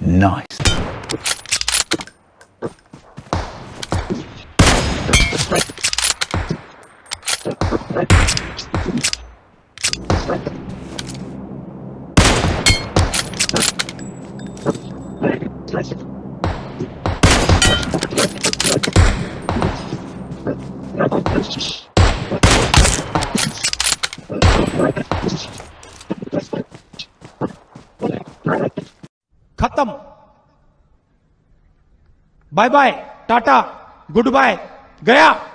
Nice. खत्म। Bye bye tata good bye गया।